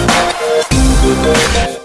We'll be right back.